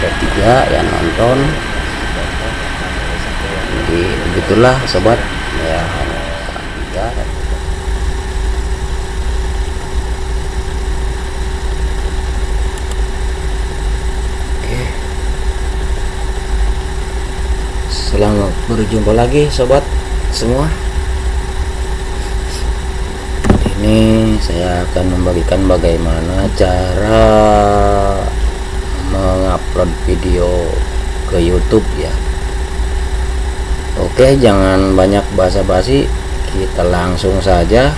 ada tiga yang nonton. Jadi begitulah sobat. Ya tiga Oke. Selamat berjumpa lagi sobat semua. Ini saya akan membagikan bagaimana cara mengupload video ke YouTube ya. Oke jangan banyak basa-basi. Kita langsung saja.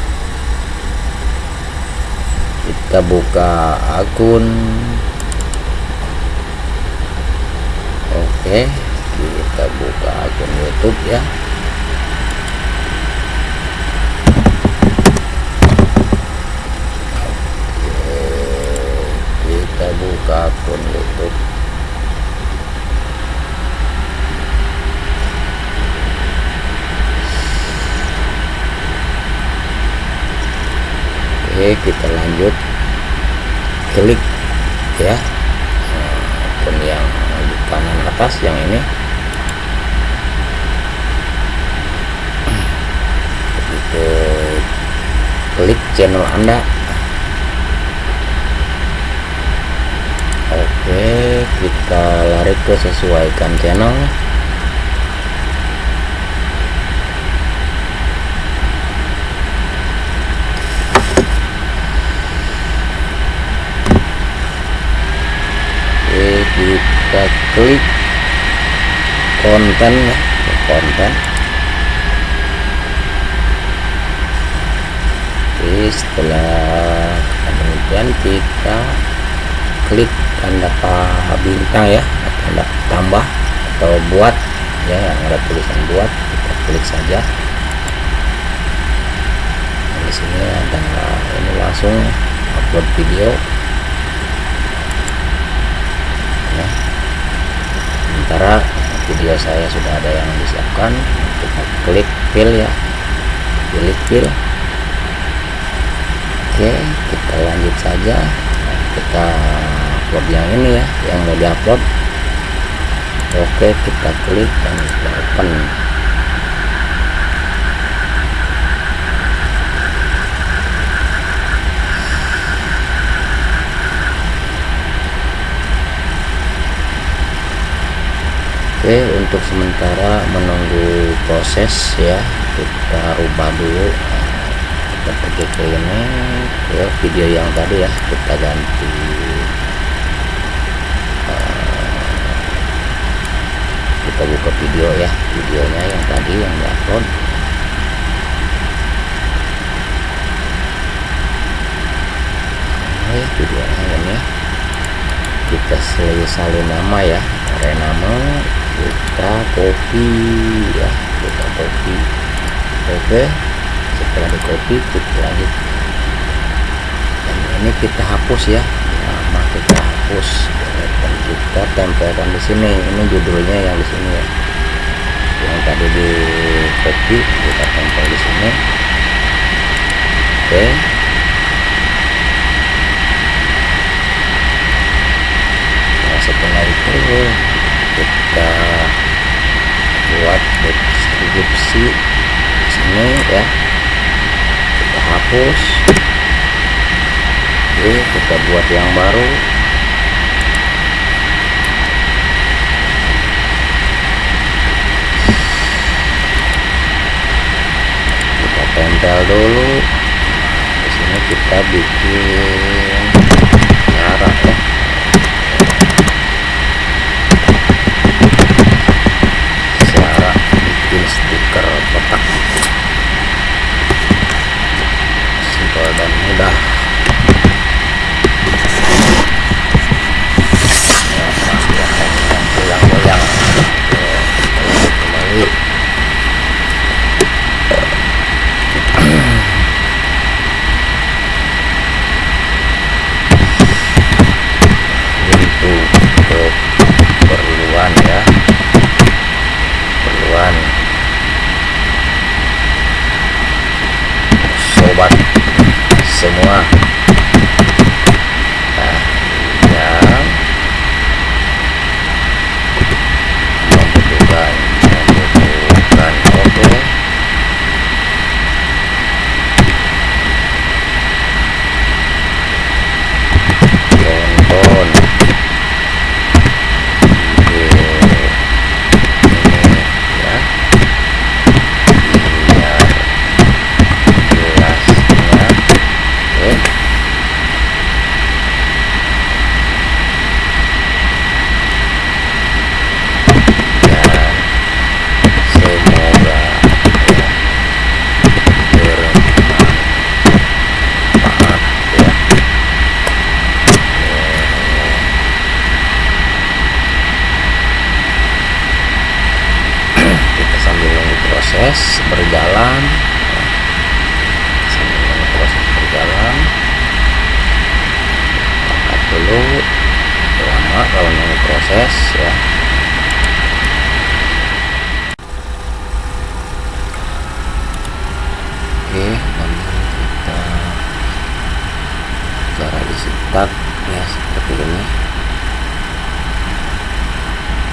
Kita buka akun. Oke kita buka akun YouTube ya. Kita buka akun YouTube Oke kita lanjut. Klik ya. Akun yang di kanan atas yang ini. Kita klik channel anda. Oke kita lari ke sesuaikan channel oke kita klik konten konten. Oke setelah kemudian kita klik tanda bintang ya tanda tambah atau buat ya yang ada tulisan buat kita klik saja. Nah, di sini ada ini langsung upload video. Ya. Sementara video saya sudah ada yang disiapkan. Kita klik fill ya. Pilih fill oke kita lanjut saja. Kita upload yang ini ya yang mau diupload. Oke kita klik dan kita open Oke untuk sementara menunggu proses ya kita rubah dulu kita pergi ke ini ke video yang tadi ya kita ganti uh, kita buka video ya videonya yang tadi yang diupload nah, ya videonya ini kita salin nama ya area nama kita copy ya kita copy oke setelah di copy kita lanjut dan ini kita hapus ya. Nama kita hapus. Dan kita tempelkan di sini. Ini judulnya yang di sini ya. Yang tadi di copy kita tempel di sini. Oke. Nah setelah itu kita buat deskripsi sini ya. Kita hapus. Oke kita buat yang baru. Kita tempel dulu. Di sini kita bikin dulu. Lama kalau nunggu proses ya. Oke dan kita cara disitak ya seperti ini.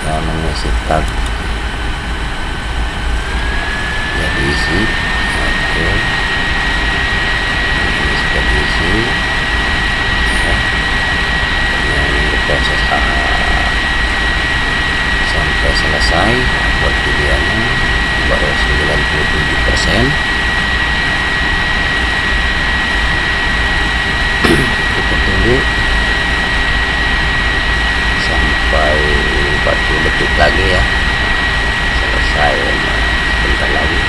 Ya mengisi tag ya diisi oke ini sudah diisi ya dengan proses A sampai selesai buat videonya baru 97 persen. Kita tunggu sampai 40 detik lagi ya. Selesai sebentar lagi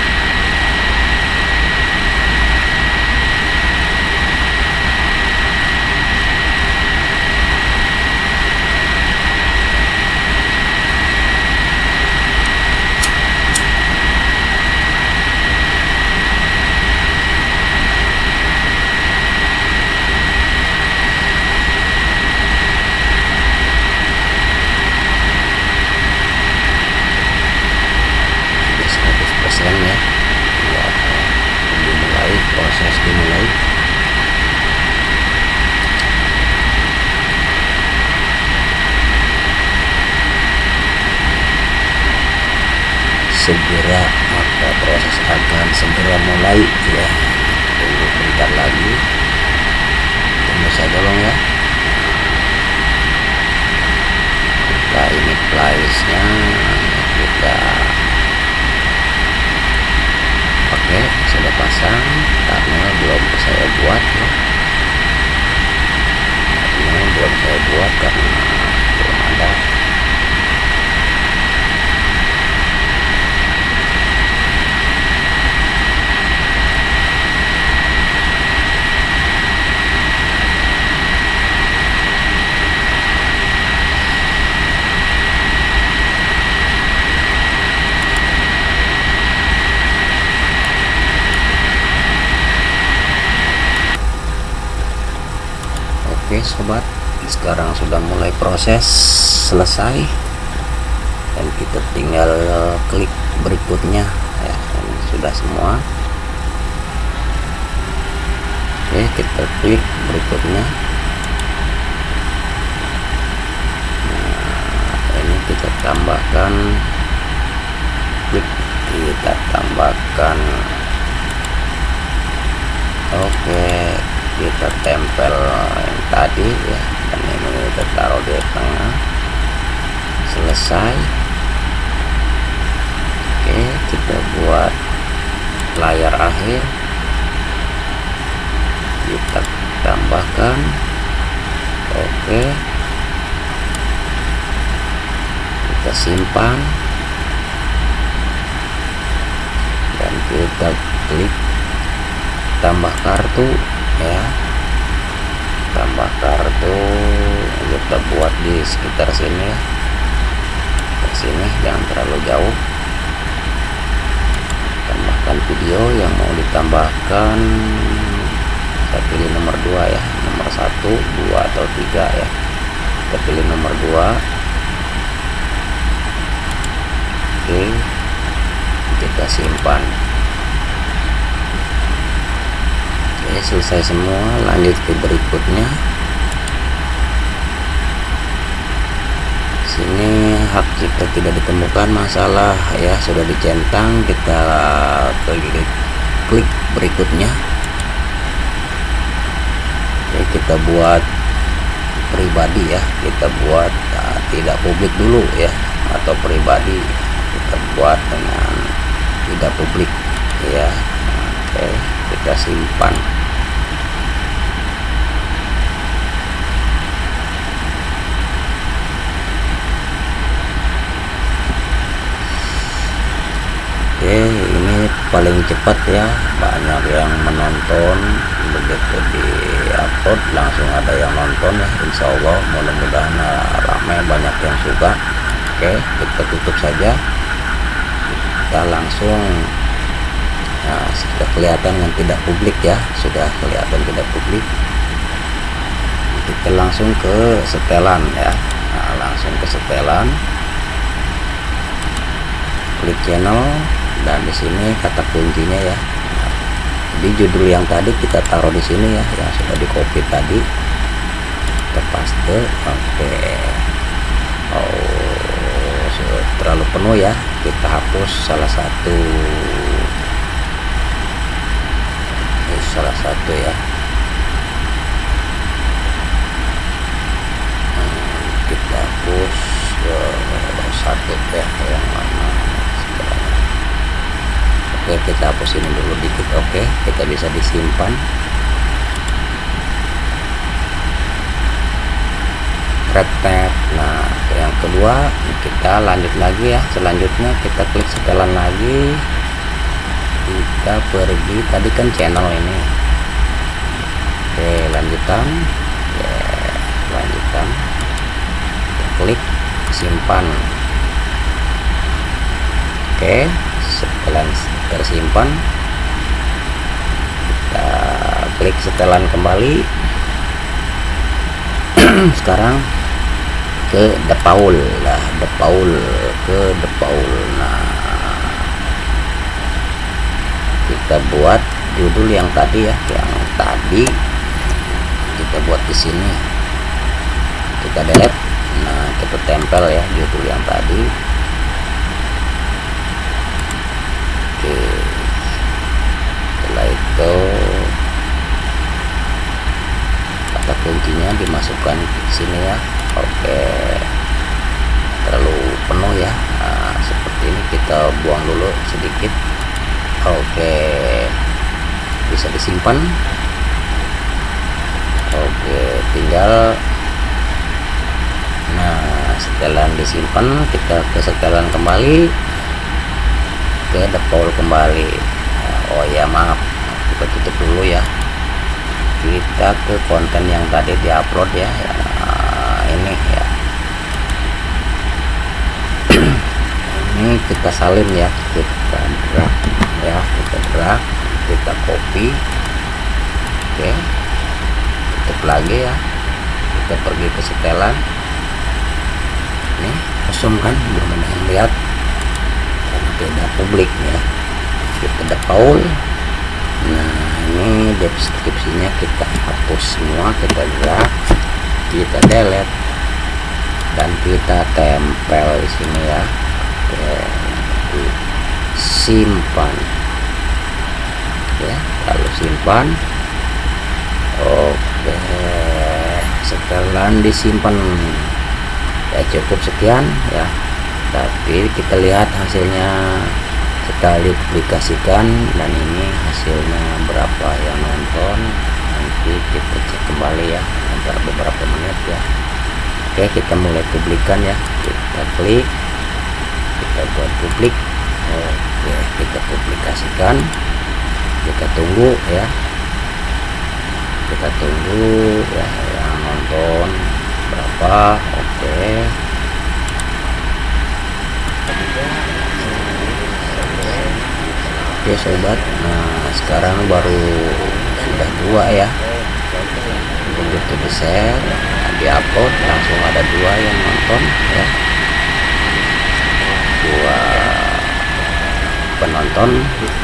persen ya ya dimulai proses dimulai segera maka proses akan segera mulai ya. Tunggu bentar lagi. Tunggu saja dong ya. Kita ini place nya kita oke sudah pasang karena belum saya buat ya ini belum saya buat karena belum ada Sobat sekarang sudah mulai proses selesai. Dan kita tinggal klik berikutnya ya ini sudah semua. Oke kita klik berikutnya. Nah, ini kita tambahkan. Klik kita tambahkan. Oke kita tempel yang tadi ya. Dan ini kita taruh di tengah. Selesai. Oke kita buat layar akhir. Kita tambahkan. Oke. Kita simpan. Dan kita klik tambah kartu ya tambah kartu kita buat di sekitar sini. Ke sini jangan terlalu jauh. Tambahkan video yang mau ditambahkan. Saya pilih nomor 2 ya nomor 1 2 atau 3 ya. Kita pilih nomor 2 oke kita simpan Oke, selesai semua. Lanjut ke berikutnya. Sini hak cipta tidak ditemukan masalah ya. Sudah dicentang kita klik, klik berikutnya. Oke, kita buat pribadi ya. Kita buat nah, tidak publik dulu ya. Atau pribadi kita buat dengan tidak publik ya. Oke kita simpan Oke ini paling cepat ya banyak yang menonton begitu di upload langsung ada yang nonton ya Insya Allah mudah-mudahan ramai banyak yang suka. Oke kita tutup saja. Kita langsung nah sudah kelihatan yang tidak publik ya sudah kelihatan tidak publik. Kita langsung ke setelan ya. Nah, langsung ke setelan. Klik channel dan di sini kata kuncinya ya. Di judul yang tadi kita taruh di sini ya yang sudah di copy tadi. Kita paste oke. Okay. oh terlalu penuh ya. Kita hapus salah satu. Salah satu ya. Hapus uh, satu ya yang mana oke kita hapus ini dulu dikit oke? Kita bisa disimpan. Retap nah yang kedua kita lanjut lagi ya. Selanjutnya kita klik setelan lagi. Kita pergi tadi kan channel ini. Oke lanjutan. Lanjutan. Klik simpan. Oke setelah tersimpan. Kita klik setelan kembali. Sekarang ke depaul lah depaul ke depaul nah kita buat judul yang tadi ya yang tadi kita buat di sini. Kita delete. Nah kita tempel ya judul yang tadi oke setelah itu kata kuncinya dimasukkan ke sini ya? Oke. Terlalu penuh ya. Nah, seperti ini kita buang dulu sedikit. Oke. Bisa disimpan. Oke tinggal. Nah setelan disimpan kita ke setelan kembali ke default kembali. Nah, oh ya maaf. Kita tutup dulu ya. Kita ke konten yang tadi diupload ya. Nah, ini ya. Ini kita salin ya. Kita drag ya. Kita drag kita copy. Oke. Tutup lagi ya. Kita pergi ke setelan. Ini kosong kan? Belum ada yang lihat karena beda publik ya. Kita Paul. Nah ini deskripsinya kita hapus semua kita gerak kita delete. Dan kita tempel di sini ya. Oke, simpan. Ya lalu simpan. Oke setelah disimpan. Ya cukup sekian ya tapi kita lihat hasilnya kita publikasikan dan ini hasilnya berapa yang nonton nanti kita cek kembali ya antara beberapa menit ya. Oke kita mulai publikan ya. Kita klik kita buat publik. Oke kita publikasikan. Kita tunggu ya. Kita tunggu ya yang nonton berapa. Oke oke sobat. Nah sekarang baru sudah dua ya. Begitu di share di upload langsung ada dua yang nonton ya. Dua penonton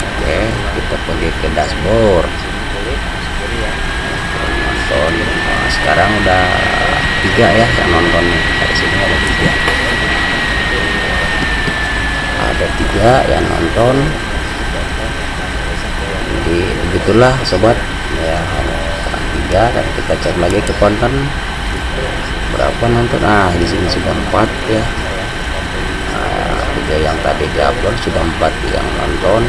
oke kita pergi ke dashboard. Penonton nah, sekarang udah tiga ya yang nonton. Dari sini ada tiga ada tiga yang nonton. Jadi begitulah sobat. Ya tiga dan kita cek lagi ke konten. Berapa nonton? Ah di sini sudah empat ya. Nah, tiga yang tadi diupload sudah empat yang nonton.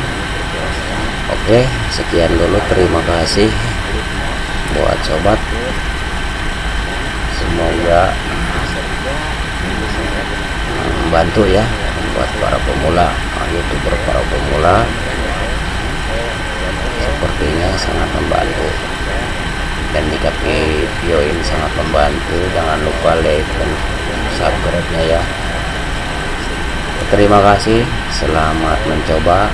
Oke sekian dulu. Terima kasih buat sobat. Semoga membantu ya buat para pemula youtuber para pemula. Sepertinya sangat membantu. Dan jika video ini sangat membantu. Jangan lupa like dan subscribe nya ya. Terima kasih. Selamat mencoba